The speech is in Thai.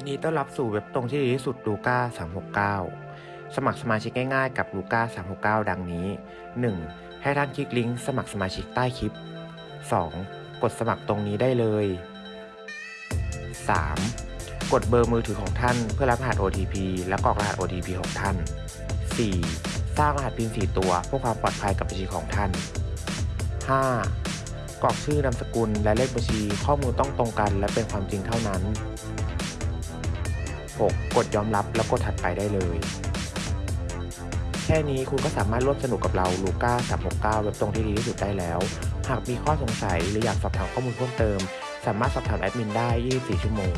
ยินดีต้อนรับสู่เว็บตรงที่ดีที่สุดลูก้า369 สมัครสมาชิกง่ายๆกับลูก้า369 ดังนี้ 1. ให้ท่านคลิกลิงก์สมัครสมาชิกใต้คลิป 2. กดสมัครตรงนี้ได้เลย 3. กดเบอร์มือถือของท่านเพื่อรับรหัส OTP และกรอกรหัส OTP ของท่าน 4. สร้างรหัส PIN 4ตัวเพื่อความปลอดภัยกับบัญชีของท่าน 5. กรอกชื่อนามสกุลและเลขบัญชีข้อมูลต้องตรงกันและเป็นความจริงเท่านั้น 6. กดยอมรับแล้วกดถัดไปได้เลย แค่นี้คุณก็สามารถร่วมสนุกกับเราลูก้า369 เว็บตรงที่ดีที่สุดได้แล้ว หากมีข้อสงสัยหรืออยากสอบถามข้อมูลเพิ่มเติม สามารถสอบถามแอดมินได้ 24 ชั่วโมง